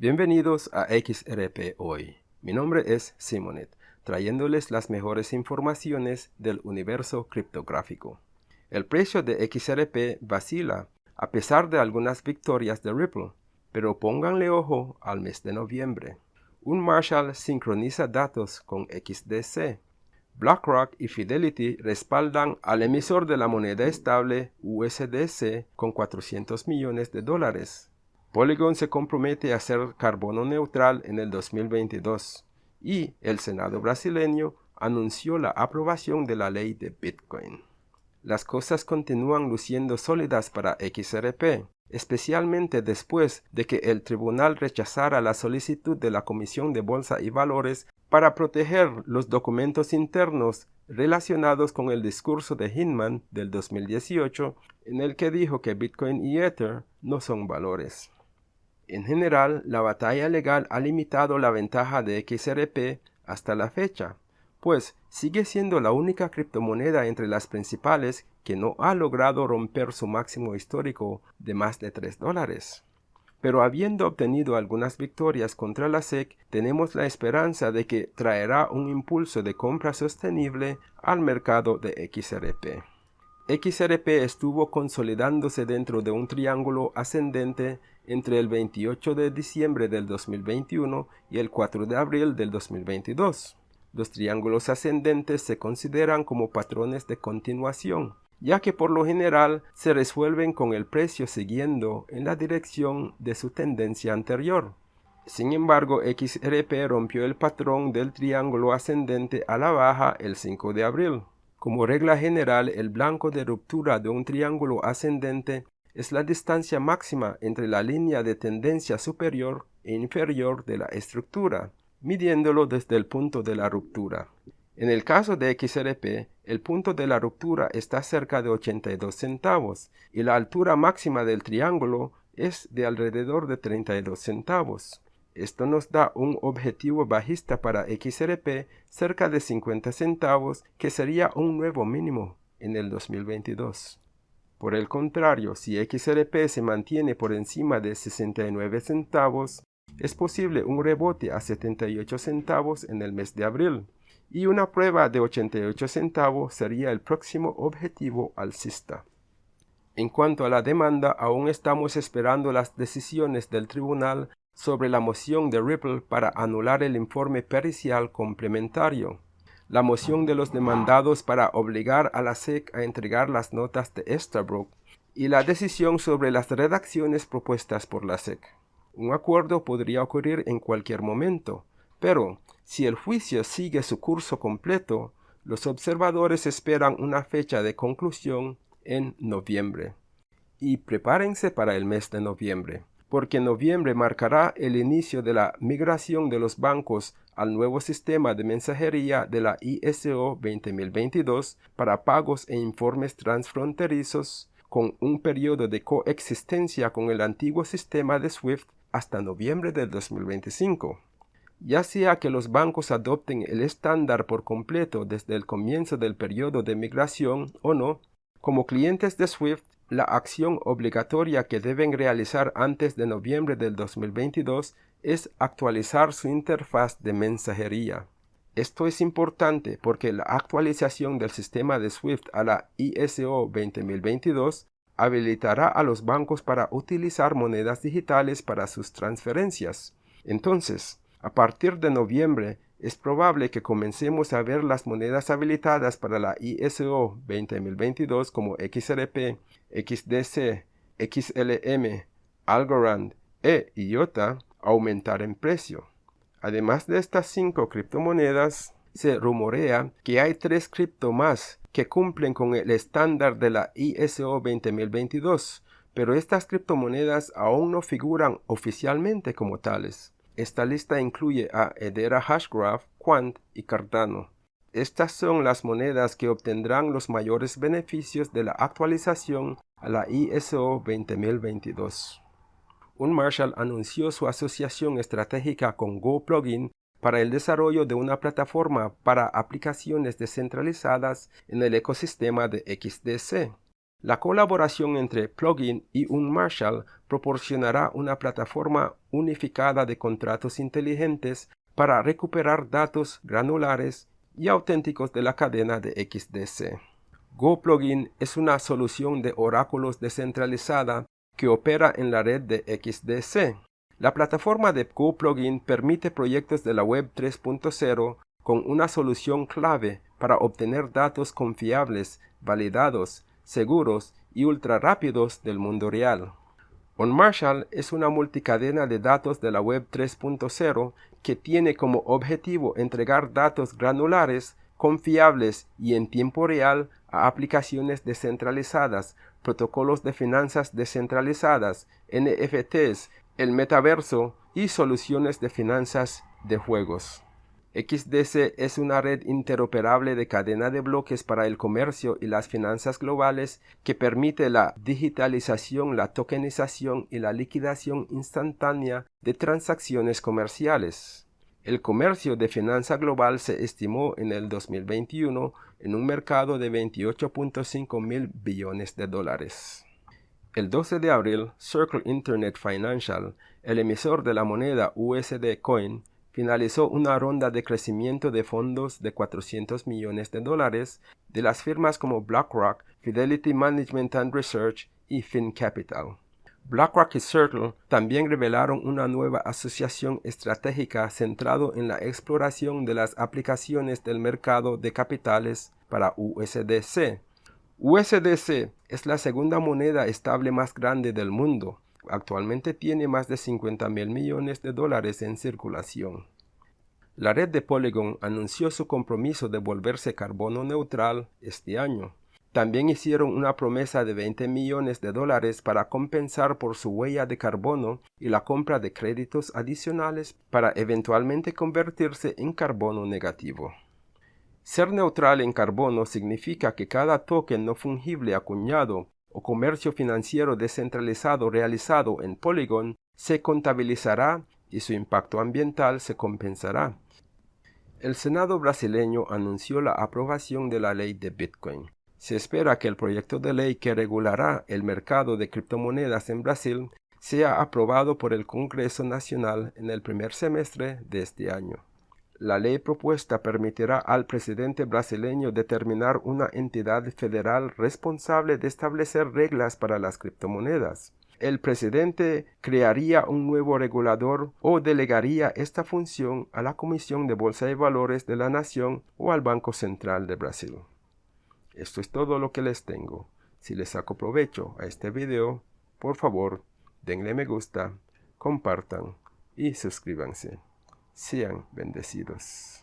Bienvenidos a XRP Hoy. Mi nombre es Simonet, trayéndoles las mejores informaciones del universo criptográfico. El precio de XRP vacila a pesar de algunas victorias de Ripple, pero pónganle ojo al mes de noviembre. Un Marshall sincroniza datos con XDC. BlackRock y Fidelity respaldan al emisor de la moneda estable USDC con 400 millones de dólares. Polygon se compromete a ser carbono neutral en el 2022 y el Senado brasileño anunció la aprobación de la ley de Bitcoin. Las cosas continúan luciendo sólidas para XRP, especialmente después de que el tribunal rechazara la solicitud de la Comisión de Bolsa y Valores para proteger los documentos internos relacionados con el discurso de Hinman del 2018 en el que dijo que Bitcoin y Ether no son valores. En general, la batalla legal ha limitado la ventaja de XRP hasta la fecha, pues sigue siendo la única criptomoneda entre las principales que no ha logrado romper su máximo histórico de más de 3 dólares. Pero habiendo obtenido algunas victorias contra la SEC, tenemos la esperanza de que traerá un impulso de compra sostenible al mercado de XRP. XRP estuvo consolidándose dentro de un triángulo ascendente entre el 28 de diciembre del 2021 y el 4 de abril del 2022. Los triángulos ascendentes se consideran como patrones de continuación, ya que por lo general se resuelven con el precio siguiendo en la dirección de su tendencia anterior. Sin embargo, XRP rompió el patrón del triángulo ascendente a la baja el 5 de abril. Como regla general, el blanco de ruptura de un triángulo ascendente es la distancia máxima entre la línea de tendencia superior e inferior de la estructura, midiéndolo desde el punto de la ruptura. En el caso de XRP, el punto de la ruptura está cerca de 82 centavos y la altura máxima del triángulo es de alrededor de 32 centavos. Esto nos da un objetivo bajista para XRP cerca de 50 centavos, que sería un nuevo mínimo en el 2022. Por el contrario, si XRP se mantiene por encima de 69 centavos, es posible un rebote a 78 centavos en el mes de abril, y una prueba de 88 centavos sería el próximo objetivo alcista. En cuanto a la demanda, aún estamos esperando las decisiones del tribunal sobre la moción de Ripple para anular el informe pericial complementario, la moción de los demandados para obligar a la SEC a entregar las notas de Estabrook y la decisión sobre las redacciones propuestas por la SEC. Un acuerdo podría ocurrir en cualquier momento, pero si el juicio sigue su curso completo, los observadores esperan una fecha de conclusión en noviembre. Y prepárense para el mes de noviembre porque noviembre marcará el inicio de la migración de los bancos al nuevo sistema de mensajería de la ISO 20022 para pagos e informes transfronterizos con un periodo de coexistencia con el antiguo sistema de SWIFT hasta noviembre del 2025. Ya sea que los bancos adopten el estándar por completo desde el comienzo del periodo de migración o no, como clientes de SWIFT la acción obligatoria que deben realizar antes de noviembre del 2022 es actualizar su interfaz de mensajería. Esto es importante porque la actualización del sistema de SWIFT a la ISO 20022 habilitará a los bancos para utilizar monedas digitales para sus transferencias. Entonces, a partir de noviembre, es probable que comencemos a ver las monedas habilitadas para la ISO 20022 como XRP, XDC, XLM, Algorand e IOTA aumentar en precio. Además de estas cinco criptomonedas, se rumorea que hay tres cripto más que cumplen con el estándar de la ISO 20022, pero estas criptomonedas aún no figuran oficialmente como tales. Esta lista incluye a Hedera Hashgraph, Quant y Cardano. Estas son las monedas que obtendrán los mayores beneficios de la actualización a la ISO 20022. Un Marshall anunció su asociación estratégica con GoPlugin para el desarrollo de una plataforma para aplicaciones descentralizadas en el ecosistema de XDC. La colaboración entre Plugin y un Marshall proporcionará una plataforma unificada de contratos inteligentes para recuperar datos granulares y auténticos de la cadena de XDC. GoPlugin es una solución de oráculos descentralizada que opera en la red de XDC. La plataforma de GoPlugin permite proyectos de la Web 3.0 con una solución clave para obtener datos confiables, validados seguros y ultra rápidos del mundo real. OnMarshall es una multicadena de datos de la Web 3.0 que tiene como objetivo entregar datos granulares, confiables y en tiempo real a aplicaciones descentralizadas, protocolos de finanzas descentralizadas, NFTs, el metaverso y soluciones de finanzas de juegos. XDC es una red interoperable de cadena de bloques para el comercio y las finanzas globales que permite la digitalización, la tokenización y la liquidación instantánea de transacciones comerciales. El comercio de finanza global se estimó en el 2021 en un mercado de 28.5 mil billones de dólares. El 12 de abril, Circle Internet Financial, el emisor de la moneda USD Coin, finalizó una ronda de crecimiento de fondos de 400 millones de dólares de las firmas como BlackRock, Fidelity Management and Research y FinCapital. BlackRock y Circle también revelaron una nueva asociación estratégica centrado en la exploración de las aplicaciones del mercado de capitales para USDC. USDC es la segunda moneda estable más grande del mundo actualmente tiene más de 50 mil millones de dólares en circulación. La red de Polygon anunció su compromiso de volverse carbono neutral este año. También hicieron una promesa de 20 millones de dólares para compensar por su huella de carbono y la compra de créditos adicionales para eventualmente convertirse en carbono negativo. Ser neutral en carbono significa que cada token no fungible acuñado o comercio financiero descentralizado realizado en Polygon se contabilizará y su impacto ambiental se compensará. El Senado brasileño anunció la aprobación de la ley de Bitcoin. Se espera que el proyecto de ley que regulará el mercado de criptomonedas en Brasil sea aprobado por el Congreso Nacional en el primer semestre de este año. La ley propuesta permitirá al presidente brasileño determinar una entidad federal responsable de establecer reglas para las criptomonedas. El presidente crearía un nuevo regulador o delegaría esta función a la Comisión de Bolsa de Valores de la Nación o al Banco Central de Brasil. Esto es todo lo que les tengo. Si les saco provecho a este video, por favor, denle me gusta, compartan y suscríbanse. Sean bendecidos.